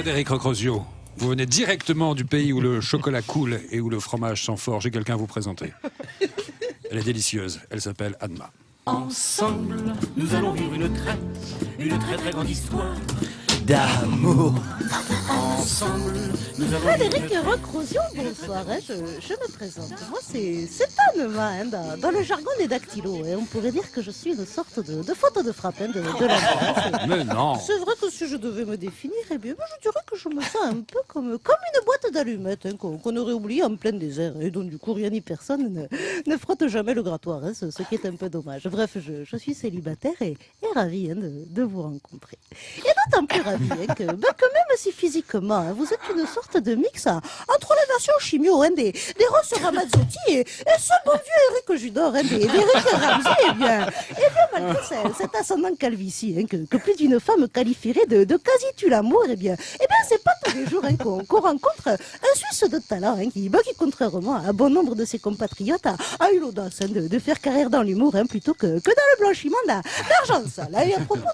Frédéric Rocrosio, vous venez directement du pays où le chocolat coule et où le fromage s'en fort. J'ai quelqu'un à vous présenter. Elle est délicieuse. Elle s'appelle Anma. Ensemble, nous allons vivre une très, une très très grande histoire d'amour. Ensemble, nous allons Frédéric Recrosion, bonsoir. hein, je, je me présente. Moi, c'est c'est Anema, hein, dans, dans le jargon des dactylos. hein, on pourrait dire que je suis une sorte de, de photo de frappe hein, de, de la France. Mais non C'est vrai que si je devais me définir, eh bien, je dirais que je me sens un peu comme, comme une boîte d'allumettes hein, qu'on aurait oubliée en plein désert. Et donc, du coup, rien ni personne ne, ne frotte jamais le grattoir, hein, ce, ce qui est un peu dommage. Bref, je, je suis célibataire et, et ravie hein, de, de vous rencontrer. Et d'autant plus hein, que, ben, que même si physiquement, hein, vous êtes une sorte de mix hein, entre les versions chimio hein, des, des Ross Ramazzotti et, ce bon vieux Eric Judor hein, des, des Rick Ramsey, eh bien, eh bien malgré ce- cet ascendant calvitie hein, que, que plus d'une femme qualifierait de, de quasi tue l'amour, eh bien, eh bien c'est pas tous les jours hein, qu'on rencontre un Suisse de talent hein, qui, qui, contrairement à bon nombre de ses compatriotes, a, eu l'audace hein, de, de faire carrière dans l'humour plutôt que, que dans le blanchiment d'a- d'argent sale. Et à propos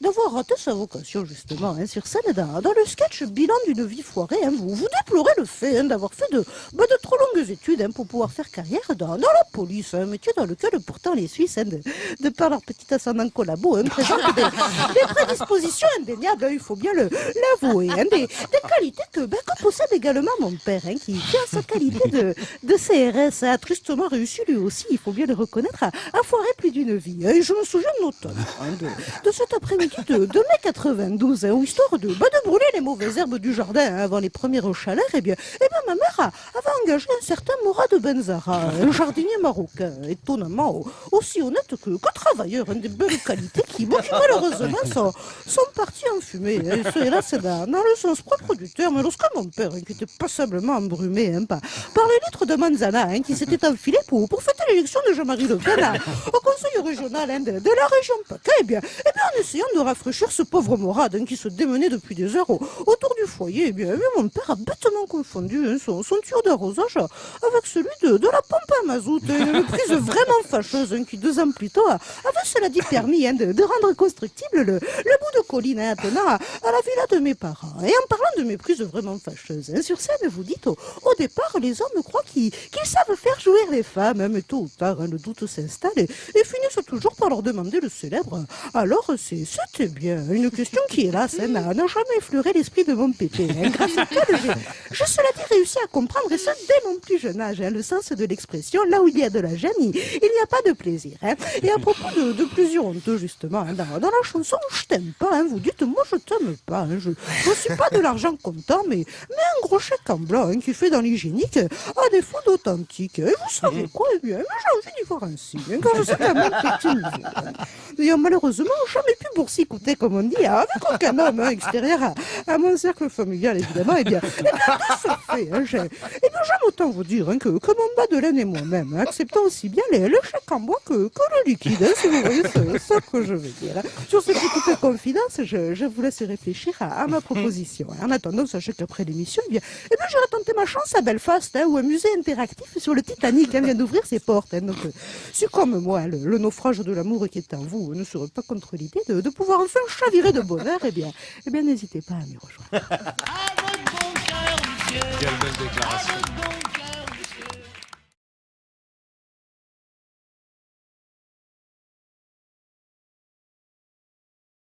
d'avoir raté sa vocation, justement, hein, sur scène, dans, dans le sketch bilan d'une vie foirée, hein, vous, vous déplorez le fait hein, d'avoir fait de, bah, de trop longues études pour pouvoir faire carrière dans, dans la police, un métier dans lequel pourtant les Suisses, de, de par leur petit ascendant collabo, présentent des, des prédispositions indéniables, il faut bien l'avouer, des, des qualités que, que possède également mon père, qui, qui a sa qualité de, de CRS, a tristement réussi lui aussi, il faut bien le reconnaître, à, à foirer plus d'une vie. Et je me souviens notamment hein, de, de cet après-midi de, de mai 92, hein, où histoire de, ben, de brûler les mauvaises herbes du jardin hein, avant les premières chaleurs, et bien, eh bien ma mère a- avait engagé un certain Mourad Benzara, un jardinier marocain, étonnamment au- aussi honnête que, que travailleur, hein, de belles qualités qui, bon, qui malheureusement sont, sont partis en fumée. hein. Et hélas, c'est dans, dans le sens propre du terme, lorsque mon père, qui était passablement embrumé hein, par, par les litres de manzana qui s'était enfilé pour, pour fêter l'élection de Jean-Marie Le Pen au conseil régional de, de la région PACA, eh bien, eh bien, en essayant de rafraîchir ce pauvre Hein, qui se démenait depuis des heures au- autour du foyer, eh bien, eh bien, mon père a bêtement confondu hein, son, son tuyau d'arrosage avec celui de, de la pompe à mazout. Une prise vraiment fâcheuse hein, qui, deux ans plus tôt, avait, cela dit, permis hein, de, de rendre constructible le, le bout de colline attenant à, à la villa de mes parents. Et en parlant de mes prises vraiment fâcheuses, sur scène, vous dites, au, au départ, les hommes croient qu'ils savent faire jouer les femmes, mais tôt ou tard, le doute s'installe et, et finissent toujours par leur demander le célèbre. Alors, c'était bien une question qui, hélas, hein, n'a n'a jamais effleuré l'esprit de mon pépé, hein, grâce auquel j'ai, j'ai cela dit, réussi à comprendre, et ça dès mon plus jeune âge, hein, le sens de l'expression, là où il y a de la gêne, il n'y a pas de plaisir. hein. Et à propos de, de plaisir honteux, justement, hein, dans, dans la chanson Je t'aime pas, vous dites Moi je t'aime pas, je ne suis pas de l'argent comptant, mais, mais un gros chèque en blanc qui fait dans l'hygiénique, à défaut d'authentique. Et vous savez quoi Eh bien, j'ai envie d'y voir hein, quand je sais mon petit. D'ailleurs, malheureusement, jamais pu boursicoter, comme on dit, hein, avec aucun homme hein, extérieur à, mon cercle familial, évidemment. Eh bien, eh bien de ce fait, hein, eh j'aime autant vous dire hein, que, que mon bas et moi-même, hein, acceptons aussi bien les, le chèque en bois que, que le liquide, hein, si vous voyez ce, que je veux dire. Sur ces petites confidences, je, je vous laisse réfléchir à, ma proposition. En attendant, sachez qu'après l'émission, eh bien, eh bien, j'irai tenter ma chance à Belfast, où un musée interactif sur le Titanic vient d'ouvrir ses portes. donc, euh, si comme moi, le, le naufrage de l'amour qui est en vous ne serait pas contre l'idée de, de pouvoir enfin chavirer de bonheur, eh bien, eh bien, n'hésitez pas à m'y rejoindre. Avec bon cœur, monsieur. Quelle belle déclaration Avec bon cœur.